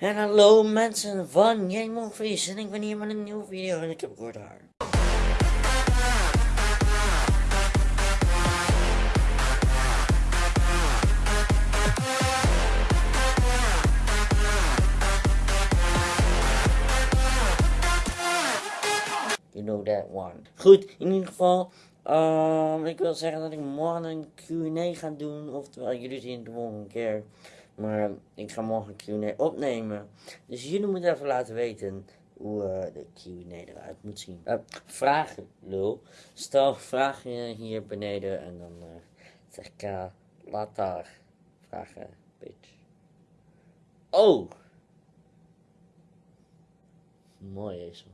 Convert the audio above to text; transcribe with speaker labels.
Speaker 1: En hallo mensen van Movies en ik ben hier met een nieuwe video en ik heb kort haar. You know that one. Goed, in ieder geval, ehm, ik wil zeggen dat ik morgen een Q&A ga doen, oftewel jullie zien het de volgende keer. Maar ik ga morgen een Q&A opnemen. Dus jullie moeten even laten weten hoe uh, de Q&A eruit moet zien. Uh, vragen, lul. Stel vragen hier beneden en dan uh, zeg ik, uh, laat daar vragen, bitch. Oh! Mooi is